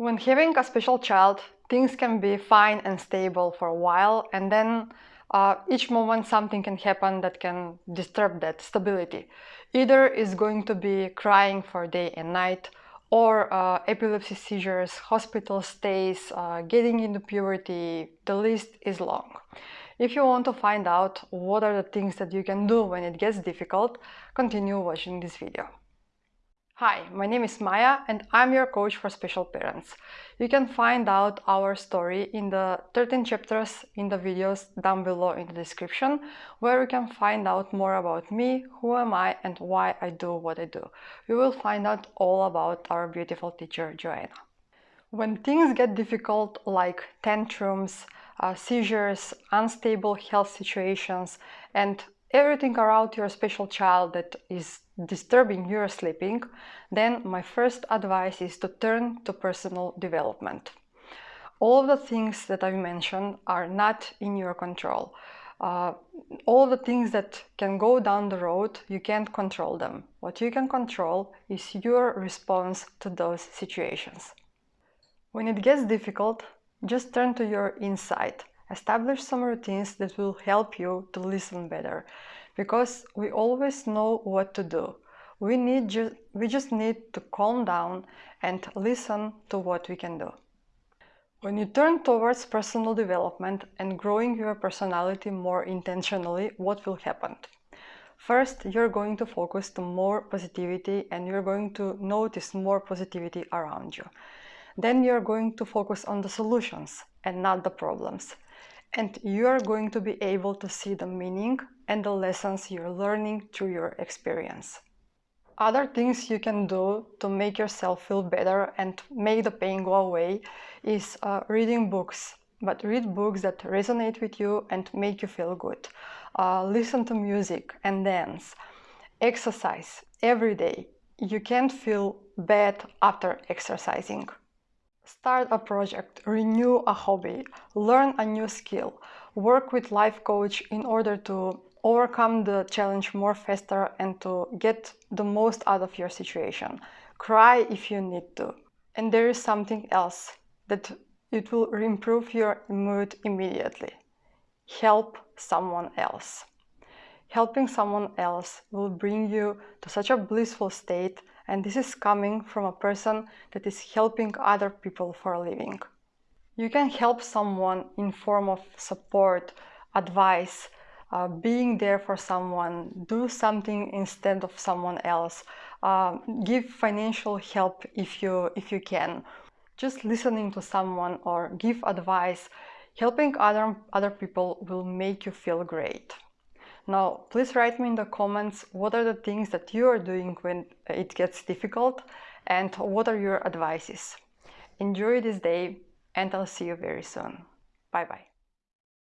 When having a special child, things can be fine and stable for a while and then uh, each moment something can happen that can disturb that stability. Either is going to be crying for day and night or uh, epilepsy seizures, hospital stays, uh, getting into puberty, the list is long. If you want to find out what are the things that you can do when it gets difficult, continue watching this video. Hi, my name is Maya and I'm your coach for special parents. You can find out our story in the 13 chapters in the videos down below in the description where you can find out more about me, who am I and why I do what I do. You will find out all about our beautiful teacher Joanna. When things get difficult like tantrums, uh, seizures, unstable health situations and everything around your special child that is disturbing your sleeping, then my first advice is to turn to personal development. All the things that I've mentioned are not in your control. Uh, all the things that can go down the road, you can't control them. What you can control is your response to those situations. When it gets difficult, just turn to your inside. Establish some routines that will help you to listen better because we always know what to do. We, need ju we just need to calm down and listen to what we can do. When you turn towards personal development and growing your personality more intentionally, what will happen? First, you're going to focus to more positivity and you're going to notice more positivity around you. Then you're going to focus on the solutions and not the problems and you are going to be able to see the meaning and the lessons you're learning through your experience. Other things you can do to make yourself feel better and make the pain go away is uh, reading books, but read books that resonate with you and make you feel good. Uh, listen to music and dance. Exercise every day. You can't feel bad after exercising. Start a project, renew a hobby, learn a new skill, work with life coach in order to overcome the challenge more faster and to get the most out of your situation. Cry if you need to. And there is something else that it will improve your mood immediately. Help someone else. Helping someone else will bring you to such a blissful state and this is coming from a person that is helping other people for a living. You can help someone in form of support, advice, uh, being there for someone, do something instead of someone else, uh, give financial help if you, if you can. Just listening to someone or give advice, helping other, other people will make you feel great. Now, please write me in the comments what are the things that you are doing when it gets difficult and what are your advices. Enjoy this day and I'll see you very soon. Bye bye.